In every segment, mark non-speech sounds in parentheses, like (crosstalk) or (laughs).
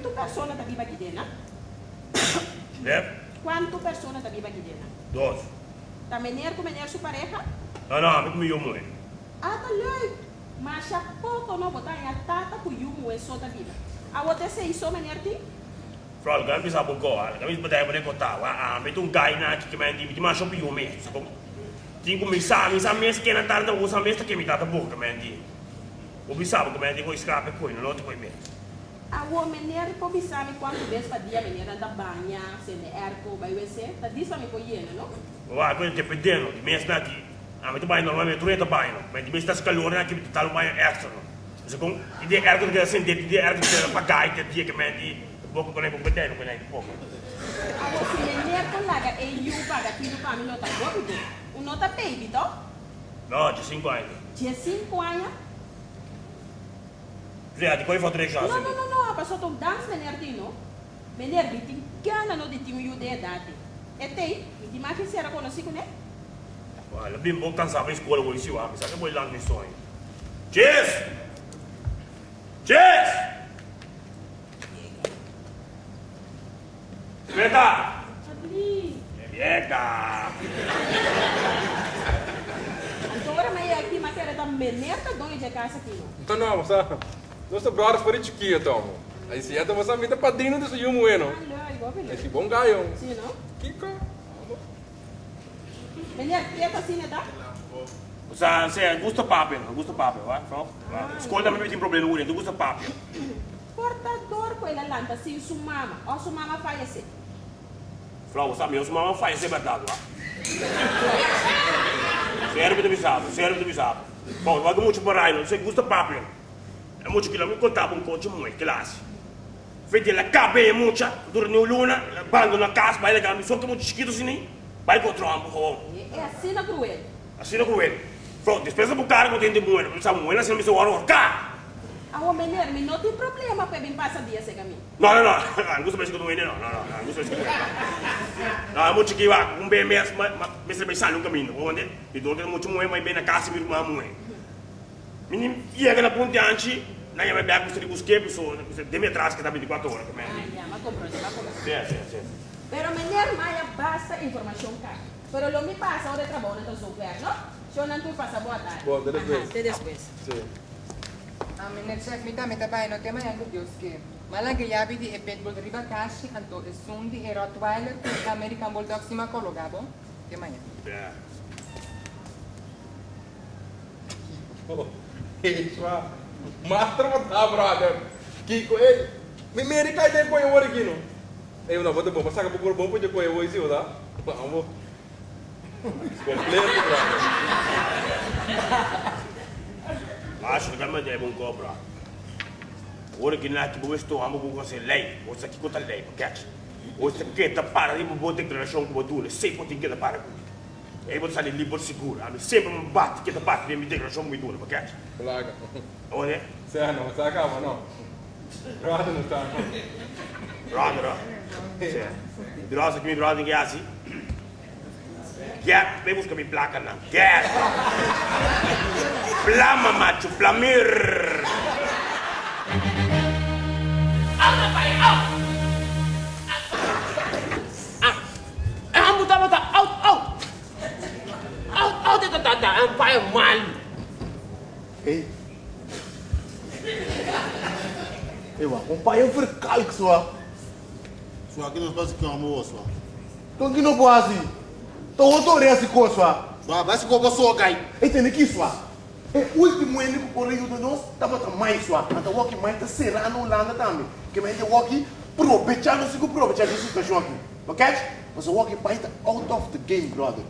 quantas pessoas tá viva aqui dentro? É? Quantas pessoas tá viva aqui dentro? Dois. Tá menino com menino sua pareja? Não, não, me comigo muito. Ah, tá lei. Mas há pouco não botar em a tata com yumo é só da vida. A outra se isso menino aqui? Frau, kami bisa buka, kami sebentar boleh kota. Ah, betul gay na que me di, di masuk piu me. So, tinha misa, misa mes que na tarde usa mes que me dá boca me di. O bisa que me di ko escape ko, não te ko me. A o menino pode pensar quantas vezes para dia menino anda banha, se ne erco, vai ver tá disso me conhece, não? Wah, ko te pedendo, di mes na di. Ah, mas tu vai normalmente tu entra banho, mas di mes tas calor na que te tal banho extra. So, kung ide erco que sente, ide erco que pagai te dia que me di. Boko ko na ibang bedeno ko na ipoko. A você menino com laga e you paga tiro para mim nota bobo. Um nota baby, to? No, de 5 anos. Tinha 5 anos. Zé, di ko ifo tre chance. Não, não, não, não, a pessoa tom dance menino di no. Di tem gana no de time you de idade. E tem, e di mais que será conhecido, né? Olha, bem bom cansar pra escola hoje, se o homem, sabe que eu vou lá no sonho. Cheers! Cheers! Veta! Sabri. Viega! Agora mas aqui mas era da meneta dona de casa aqui, não? Então não, sabe? Para chiquinho, então. Aí se é da você vida padrinho desse yumo, não? Olha, igual beleza. Esse bom gaio. Sim, não? Kiko. Menino, quieta assim, né, tá? Sa, se gusta papel, gusta papel, va? Frau? Escolta me tem problema hoje, tu gusta papel. Portador com ele lanta, sim, sua mama. Ó, sua mama falece. Frau, sabe, eu sou uma faz ser verdade, va? Serve de bisado, serve de bisado. Bom, vai muito para aí, não sei gusta papel. É muito que lá me contava um coach muito classe. Feito ela cabe muita, durante o luna, bando na casa, vai legal, só que muito chiquito assim, vai controlar um pouco. É assim na cruel. Assim não com ele. Frau, despesa pro cara que eu tenho de moeda, não sabe moeda, assim não me sou hora, cá! A o menino, não tem problema para vir passar dia sem caminho. No, no, no, não gusto mais que não não, não, não, não gusto mais que não Não, muito que vai, um bem mesmo, mas você vai sair no caminho, onde? E do outro muito moeda, mas bem na casa, meu irmão moeda. Menino, e é aquela ponte antes, na minha bebê, você busquei, pessoa, de me atrás que tá 24 horas também. Ah, já, mas comprou, já comprou. Sim, sim, sim. Pero menino, mas basta informação cá. Pero lo me passa, hora de trabalho, então sou ver, não? Se eu não tu passa boa tarde. Boa, até depois. Aha, Até depois. Sim. Amin nag-check mita mita pa no tema yang Diyos ke. Malagi yabi di epet bol riba kashi anto esundi e Rottweiler ke American Bulldog sima kologabo. Tema yan. Yeah. Oh, isso, ah. Master mo ta, brother. Kiko, eh. May meri kay din ko yung wari gino. Eh, una, bote po, masaka po bom po dyan ko yung wari siyo, da? Vamos. Completo, brother. Acho que também é bom cobra. Ora que na que vou estou amo com você lei, você aqui conta lei, porque você que tá para de boa declaração que botou, sei por que tá para com. Aí você sai livre seguro, a mim sempre me bate que tá para de minha declaração muito dura, porque Plaga. olha, Sir, no, sa ka, ano? Brother, no, sa Roda, roda. Drosa que me droga que é assim. Quer, vem buscar minha placa não. Quer. Plama macho, plamir. Tata, ang payang mal. Ei. Ewa, um pai é um vercalque só. Só aqui nós fazemos que é boa, só. Então que não pode assim. Então eu tô assim com só. Só vai se cobrar só, gai. Entende que só? É o último ano que o correio de nós estava também só. Então o que mais está serrando lá também. Que mais o que aproveitar não se aproveitar dessa situação aqui. Ok? Mas o que vai estar out of the game, brother.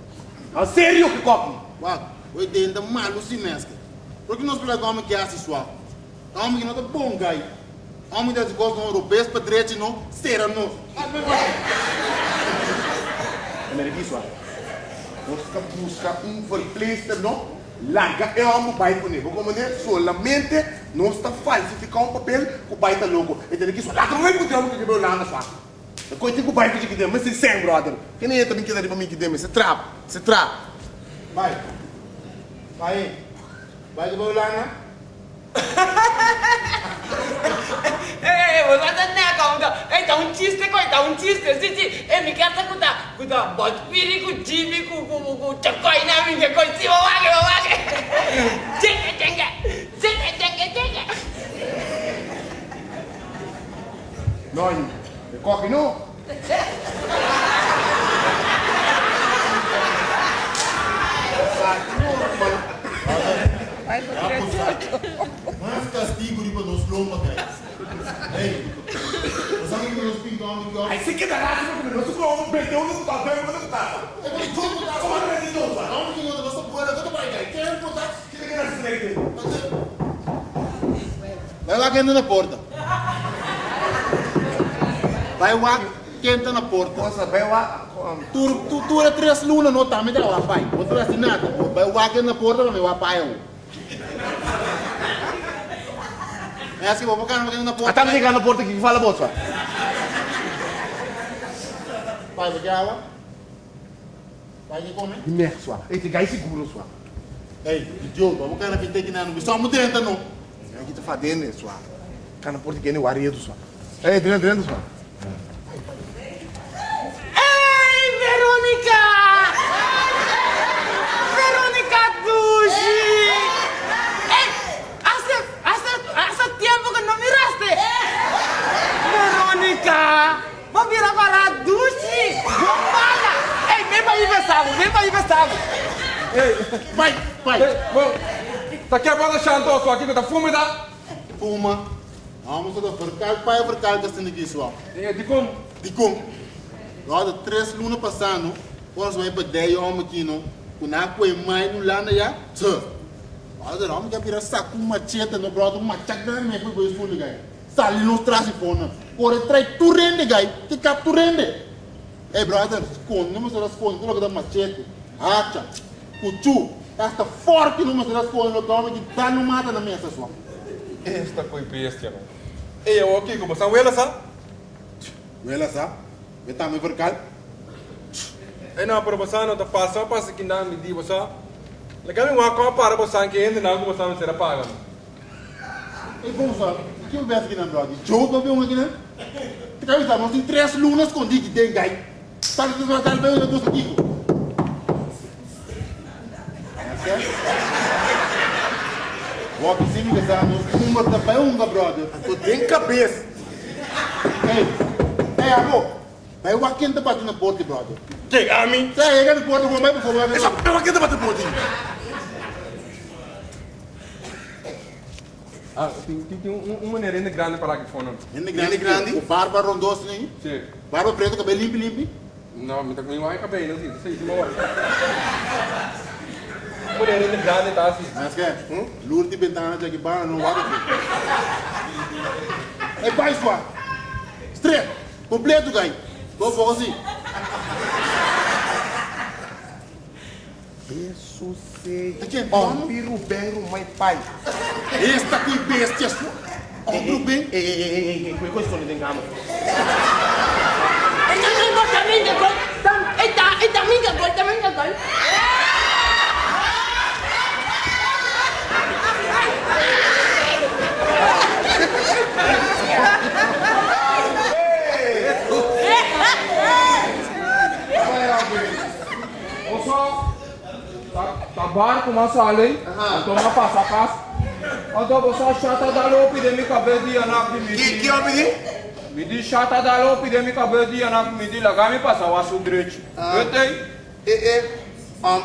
A sério que coque? Uau, eu entendo mal o sinésque. Porque nós pregamos que é assim, só. Homem que não é bom, gai. Homem que gosta de europeus para direito, não, será não. Primeiro que só. Nós ficamos buscar um verpleegster, não? Larga é um pai com ele. Como é solamente nós está falsificar um papel com o pai está louco. Entende que só? Lá também pode ter um que quebrou lá na sua. Eu conto com o pai que tem, mas se sem, brother. Que nem eu também quero para mim que tem, mas se trap, se trap. Vai. Vai. Vai de bola, né? Eh, wala na na ako. chiste coita, un chiste, sì sì, e mi cazzo cuta, cuta, bot piri cu jibi cu cu cu cu chakoi na mi che coi si wa wa wa wa. Jenga jenga, jenga jenga jenga. Noi, de coque não? Mas castigo di nos lomba, guys. Hey, os amigos nos pintão aqui, ó. Aí você quer dar porque não se como perdeu no papel, não tá. É tudo que tá falando de novo, mano. Onde que eu vou pôr a coisa para aí? Quer botar? Que que era isso aí? Vai lá quem na porta. Vai lá quem tá na porta. Nossa, vai lá. Tu tu tu era três lunas no tá me dá lá pai. Outro assim nada. Vai lá quem na porta não vai pai. É assim, vou botar quem na porta. Até me ligar na porta aqui que fala bolsa. Pai, vai água. Vai que come. Né, sua. Esse gai seguro, sua. Ei, idiota, vamos cara que tem que não. Só me dentro não. É o que tá fazendo, sua. Cara, na porta que é o aredo, sua. Ei, dentro, dentro, sua. Ei, Verônica! Verônica Dushi! Ei, hace, hace, hace tiempo que no miraste. Verônica! Vou virar para a Dushi! Bombada! Ei, vem para aí, Gustavo, vem para aí, Gustavo! Pai, pai. Ei, bom, tá quebrando a chantou só aqui que tá fumando, tá? Fuma. Vamos a verkal, pai, verkal que está aqui só. É, de como? De como? Nós três lunas passando, nós vamos para 10 homens aqui, não? Quando a coisa mais no lado já, tchau. Nós vamos que virar saco machete, no machete grande, mas foi para fundo, gai. Sali nos traz e fona. Corre, trai tu rende, gai. Te cap tu rende. Ei, brother, esconde, não me será esconde, coloca da machete. Hacha, cuchu, esta forte não me esconde, no toma que tá no mata na mesa só. Esta foi bestia, não. Ei, eu aqui, como são elas, sabe? Vela, sabe? Eu também verkal. Ei, não, para você não tá passando, passa aqui na medida, você. Legal, uma copa para você que ainda não, como não será paga. E como só? O que eu vejo aqui na brother? Jogo para ver um aqui, né? Tu quer avisar, nós temos três lunas escondidas que tem gai. Sabe que você vai estar bem o negócio aqui? É certo? Walk em cima que está nos números da peunga, brother. Tu tem cabeça. Ei, ei, amor. Vai o aqui tá batendo na porta, brother. Que, a mim? Sai aí, na porta, vou mais por favor. Essa pela aqui tá batendo porta. Ah, tem, tem, tem um, uma nerenda grande para aqui fora. Grande, grande, grande. O barba rondoso, né? Sim. Barba preto, cabelo limpo, limpo. Não, me tá com vai cabelo, não sei, sei, uma tá assim. Mas que é? Hum? Luro de para não vai aqui. É pai, sua. Estreia. Completo, gai. Vou for assim. Isso sei. Aqui, Ó, piru bem, mãe pai. Esta aqui, bestia sua. O bem. Ei, ei, ei, ei, ei, que coisa esconde dentro da cama. Ei, também de gol! Tam- Ei, tá, ei, também de gol, também de gol! Ô só, tá, tá barco, mas além, então não passa a casa. Então você chata da lopi de mi cabelo de anak Que, midi. que homem de? Midi chata da lopi de mi cabelo de anak midi, aço direito. Eu tenho. Eh, eh,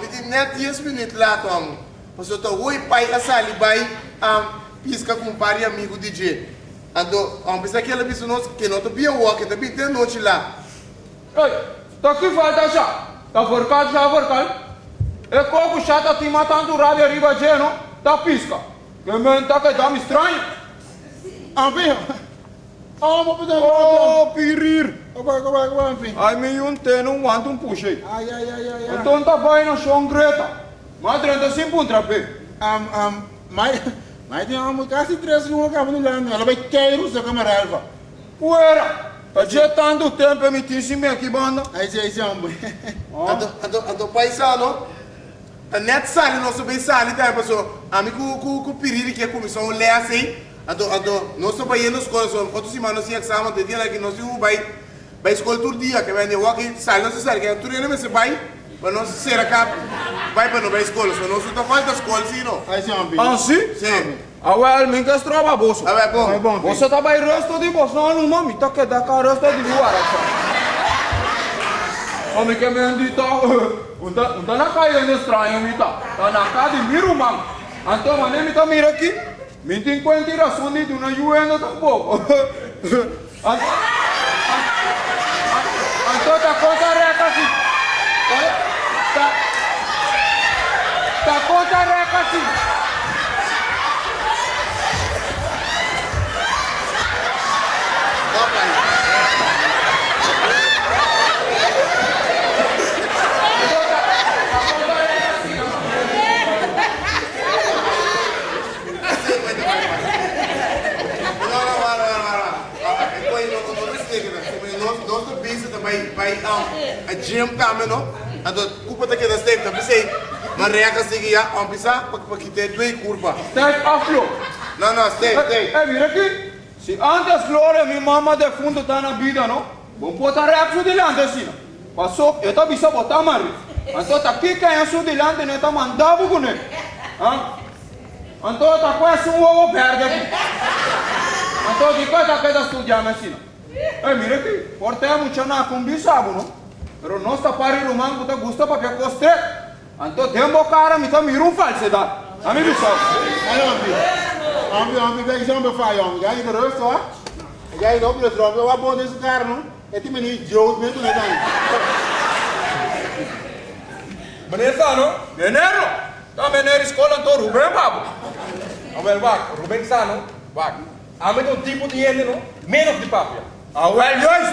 it is net 10 minutos lá, Tom. Mas eu tô, oi, pai, a sali, vai, um, pisca com de amigo DJ. Ando, um, pensa que ela pensa, nossa, que não tô bem walking, tá bem de noite lá. Ei, tá aqui falta já. Tá forcado já, forcado. É coco chata te matando o rádio arriba de não? Tá pisca. Que menta que dá me estranho. Bem. Ah, vou pedir Oh, pirir. Enfim. Ai, me um teno um wanto um puxei. Ai, ai, ai, ai, ai. Então tá vai na chão greta. Mas 35 um trape. Um, um, mas, mas tem uma quase três lunas que no lado. Ela vai cair o seu camarada. Uera. Tá jetando o tempo me tinha aqui banda. Aí, aí, aí, homem. Ando, ando, ando, paisano, net sali, nosso bem sali, tá, pessoal. Amigo, com, com, piriri que é comissão, lê assim. Ando, ando, nós tô vai nos coração, quanto semana assim, exame, de dia lá que nós iamos vai, Bij school todo dia, que vem de walking, sai não se sai, que tu nem se vai, para não se ser acá, vai para não vai escola, só não se tá falta escola, sim, não. Ah, sim? Sim. Ah, well, minha que trova bolso. Ah, vai bom. É bom. Você tá bem resto de bolso, não, não, mami, tá que dá cá resto de luar, Mami que me andita, (laughs) unda na caia de estranho, mita. Tá na casa de miru, mam. Então, mané, mita mira tem quanto razão de tu não ajuda tampouco. Então, tá conta reca assim. Tá, tá conta reca assim. Não, não, para, para, para. Depois, não, não, não se liga, nós, nós estamos busy vai, um, a gym não? Então, culpa daqui da step, tá pensei, mas reaca seguir, já, vamos pensar, para que tenha duas curvas. Step aflo. Não, não, stay, stay. Eh, mira aqui. Se antes Glória, minha mamãe de fundo tá na vida, não? Vamos botar reação de lante assim, não? Passou, eu tô bisa botar mari. Então tá aqui quem é de lante, né? Tá mandando com ele. Hã? Então tá quase um ovo verde aqui. Então de coisa que estudando assim, não? Eh, mira aqui. Porta muito na com bisabo, não? Pero nós tá pari rumang puta gusta para que coste. Então tempo cara, me tá mirum falsidade. A mim bisabo. Aí, Jambi. Jambi, Jambi, vem Jambi, faz, Jambi. Já aí, garoto, ó. Já aí, não, porque o Jambi, eu vou bom desse cara, não? É tipo, menino, Joe, mesmo, né, daí? Meneer Sano, meneer, tá meneer escola to Ruben babu. Awel wak, Ruben Sano, wak. Ame to tipo de ene no, menos de papia. Awel yois.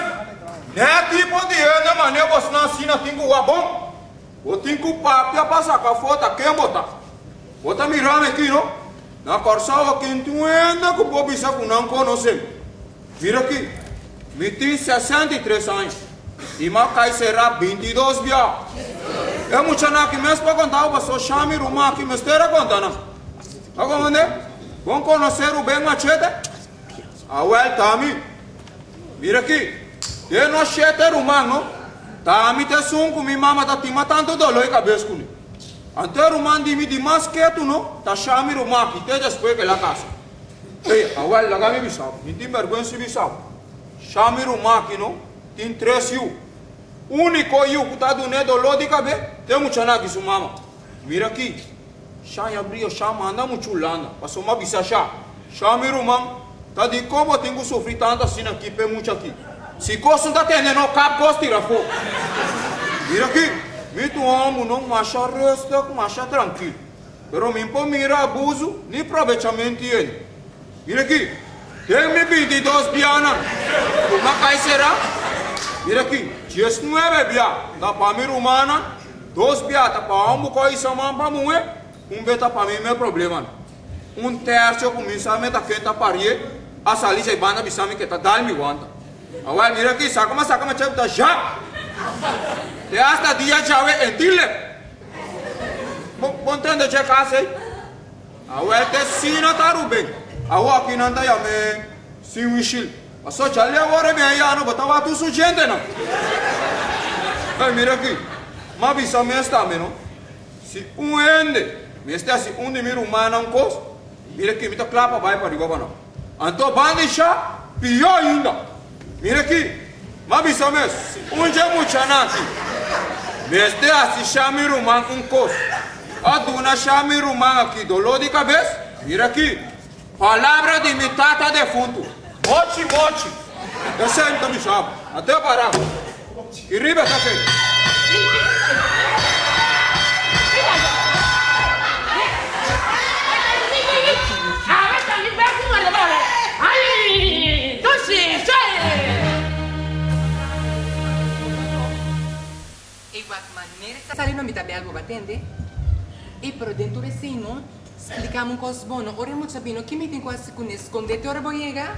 Ne tipo de ene mane bos na sina tingu wa bom. O tingu papia passa ka fota quem bota. Bota mirame aqui no. Na corsa o que bobi sa ku não conhece. Mira aqui. Me tem 63 anos. E Macai será 22 bia. É muito na que mesmo para contar o só chame o mar que mesmo era contando. Agora né? Vamos conhecer o bem machete? A well tami. Mira aqui. Eu não chete o mar não. Tami te sunco mi mama tá te matando dolor e cabeça com ele. Ante o man di mi di mais quieto não? Tá chame o mar que te depois que lá casa. Ei, a well laga mi bisau. Me tem vergonha se bisau. Chame o mar que não? Tem três yu. Único yu que tá do né dolor de cabeça. Tem muito na que su mama. Mira aqui. Chá e abriu, chá manda muito lana. Passou uma bisa chá. Mi rumam. Tá de como eu tenho que sofrer tanto assim aqui, pé muito aqui. Se costa não tá tendo, não cabe, costa tira fogo. Mira aqui. Mito amo, não macha resta, macha tranquilo. Pero me mira abuso, nem aproveitamento ele. Mira aqui. Tem-me 22 pianas. Como cai será? Mira aqui. 19 bia. Da família humana. Dois bia. Tá para um bocado isso, mas para mim. Um beta para mim, meu problema. Um terço começa a meter quem tá parir. A salir já banda bisame que tá dal me wanta. Agora mira aqui, saca mas saca mas chega tá já. Te hasta dia chave entile. Je casa aí. Agora te sina Ruben. Agora aqui não tá ya me sim wishil. Passou já lhe agora me aí ano botava tu su gente não. Ai mira aqui. Mas bisame está menos. Se um ende, me está se um de mim humana um cos, mira aqui, me tá clapa vai para igual não. Bande chá, pior ainda. Mira aqui, mas bisa mes, um dia muito aqui. Me está se chame rumã um cos. A chame rumã aqui, dolor de cabeça. Mira aqui, palavra de mitata defunto. Mote, mote. Eu sempre me chamo, até parar. Que riba tá feito. Salindo mi tabe algo batende. E pero dentro de sino, explicamos cos bono, ora mo sabino que me tem quase com escondete ora boiega.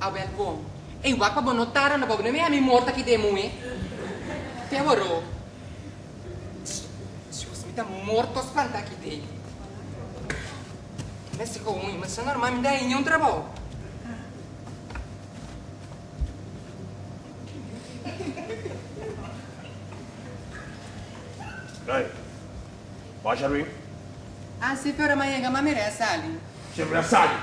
A bel bom. E igual pa bono tara na pobre me a mi morta que demo e. Te oro. Deus me tá morto espanta aqui dei. Mas se ruim, mas se normal me dá em um trabalho. Ah, sì, però ma llega, ma mi sali. Sherwin sali.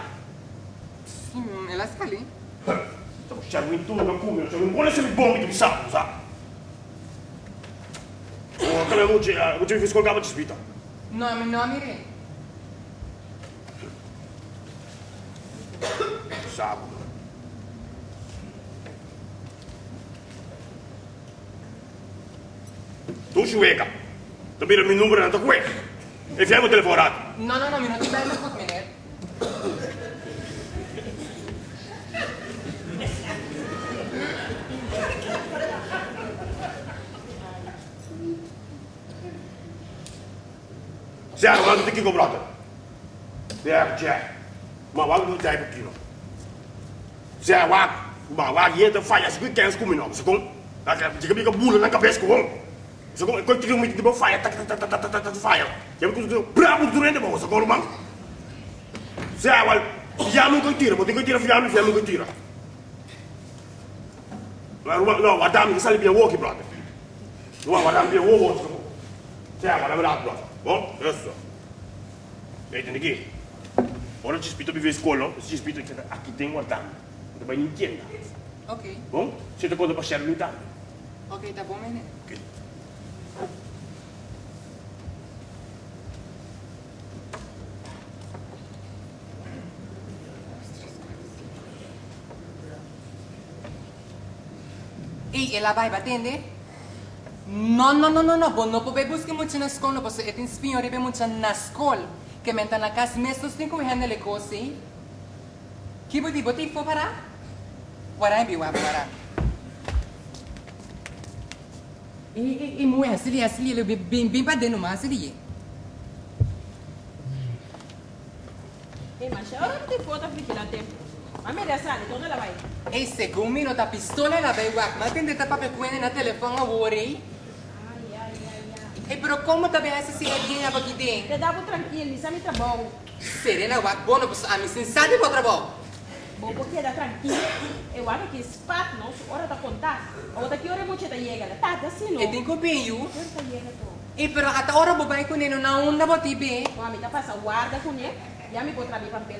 Sim, ela sali. Então, Sherwin tudo não come, Sherwin quando você me bom que me sabe, sabe? Oh, come oggi, oggi mi fai scolgare di spita. No, mi no, mire. Sabe? Tu chueca. Também o meu número não está com ele. Enfiamos o telefone. No, no, no, mi non ti bello con me. Zeg, wat moet ik gebracht? Ja, ja. Maar wat moet jij beginnen? Zeg, wat? Maar wat je te fire, als ik kens kom in om, ze kom. Dan heb je een boel So kung ikaw tigil mo ito, di ba, fire, tak, tak, tak, tak, tak, tak, tak, fire. Sabi ko, bravo, dure, di ba, ko sa kolo mang. Siya, wal, fiyamin ko tira, mo, di ko tira, fiyamin, fiyamin ko tira. No, wadami, isali biya woki, brother. No, wadami biya woki, brother. Siya, wadami lahat, brother. Bon, adesso. Vedete, Niki, ora ci spito vive scuolo, ci spito a chi tengo guardando. Dove in tienda. Ok. Bon, siete cosa passare in Italia. Ok, da buon bene. Okay. E ela vai batendo? No, no, no, no, no, bo no pobe busque muito na escola, bo se etin spinho ribe muito na escola, que menta na casa mestos tem como hende le cosi. Que bodi boti fo para? Warai bi wa para. E e e mu asili asili le bim bim pa denu ma asili. Ei, mas agora não tem foto africana tempo. Mas me dessa, então ela vai. E segundo mi no ta pistola la vai wa, ma tende ta pape kuene na telefone a worry. Ai. E pero como ta bem cigadinha pa aqui dentro? Te dá tranquilo, isso é muito bom. Serena wa bono pos a mi sensate po trabalho. Bom, porque dá tranquilo. Eu acho que esse pato, não, hora da contar. Outra que hora muito da chega, tá, tá assim, não. E tem copinho. Hora da. E pero ata ora bo bai kuneno na onda bo tibe. Bom, a minha passa guarda com ele, e a minha pode trazer papel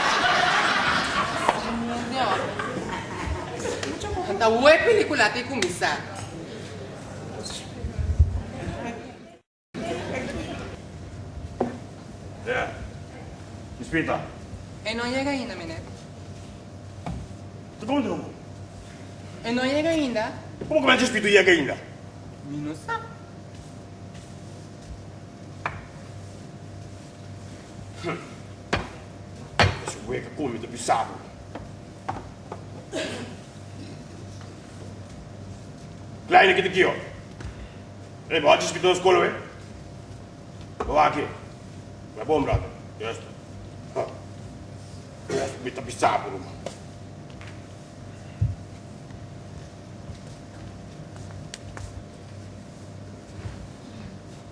uwe pelikula te kumisa. Ja. Espírito. E non llega ainda, mene. Tu como não? E non llega ainda. Como que esse espírito ia ainda? Mi non sa. Esse ueca come do pisado. Kleine que aqui, ó. Ei, pode espírito na escola, ué? Vou lá aqui. Vai bom, brother. Esta. Esta bita pisado, mano.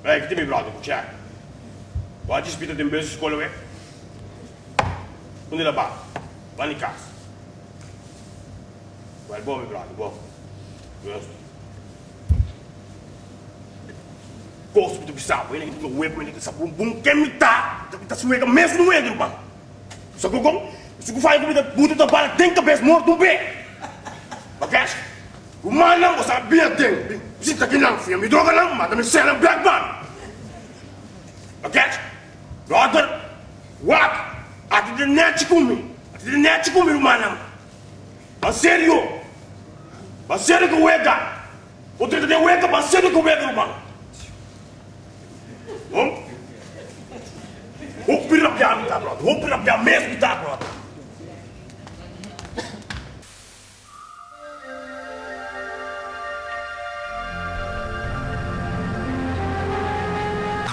Ei, que tem me brother, check. Pode espírito de beijo escola, ué? Onde ela vai? Vai em casa. Vai bom, meu brother, bom. Gosto do bisabo, ele é para ele um bom que me tá, tá suega mesmo no edro, mano. Só que como, se tu faz comida puta da bala, tem cabeça morto no pé. Bagash. O mano não sabia tem. Se tá aqui não, filha, me droga não, mata me sela black man. Bagash. Brother, what? Ati de net kumi. Ati de net kumi rumana. Ba sério. Ba sério que wega. O tenta de wega, ba sério que wega rumana. Bom? Vou pirar minha tá, brother. Vou pirar minha mesmo, tá, brother.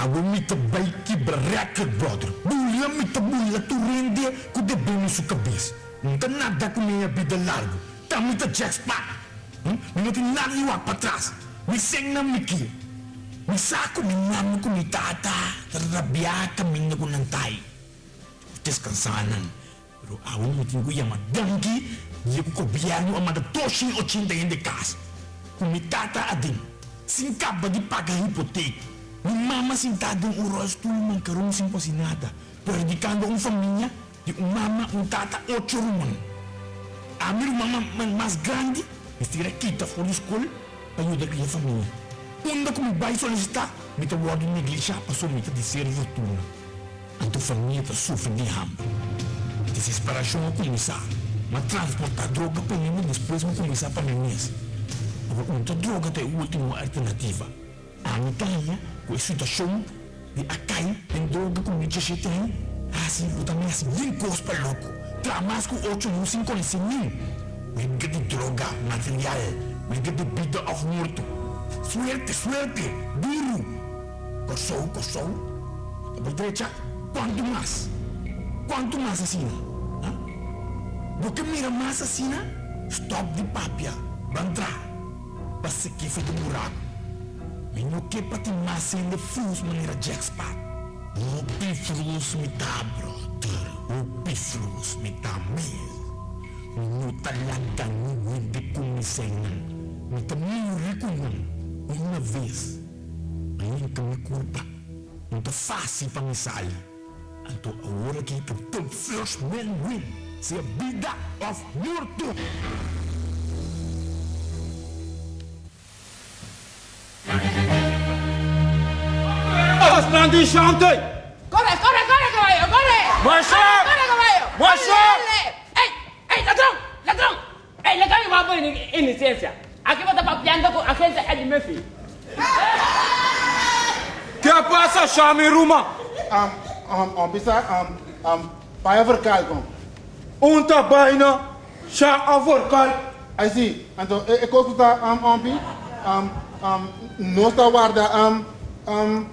Abu mita baiki berrekat brother. Buli Olha, me tabula tu rende com de bem na sua cabeça. Não tem nada com minha vida larga. Tá muito jackpot. Hum? Não tem nada de lá para trás. Me sem na me aqui. Me saco de nome com mi tata. Rabiar caminho com nantai. Descansanan. Pero aún mo tingo yung madanggi. Di ko kobiyan ang madatoshi o chinta yung de casa. Kung mi tata adin. Singkap ba di paga hipotek. Mi mama sintado ang uros tulong karon sin posinada. Perdicando ang família. Di um mama, um tata, ocho rumang. A minha irmã mais grande, estira kita for school, para ajudar a família. Quando como vai solicitar, me word de igreja para somita de ser fortuna. A tua família tá sofre de hambre. Desesperação a começar. Mas transportar droga para mim depois vou começar para mesmo. Agora, muita droga é a última alternativa. A montanha, com a situação de acai, tem droga com mídia tem. Assim, eu também assim, vem cos para louco. Tramas com oito não se conhece nem. Get the droga, material. Get the vida of morto. Suerte, suerte, duro. Coçou, coçou. A derecha, quanto mais? Quanto mais assim? Porque mira mais assim, stop de papia, bandra. Passa que foi do buraco. Menino que para te mais ainda fus maneira jackpot. O pifrus me dá, brother. O pifrus me dá mesmo. Menino talaga hindi kumisengan. Nita muri ko nun. Uma vez. Ngayon kami culpa. Nita fácil pangisal. Anto agora kita the first man win. Sa vida of morto. Bastante chante! Corre, corre, corre, caballo, corre. Marcha! Corre, corre, caballo. Marcha! Dale, dale. ¡Ey, ey, ladrón, ladrón! ¡Ey, le cambio papo en, en licencia! Aquí va a estar papeando con agente Eddie Murphy. Que passa, chame Ruma? Um, um, um, bisa, um, um, paia verkal kom. Unta baina, cha avorkal. I see. Então, e, e coisa tá, um, um, um, um, não está guarda, um, um,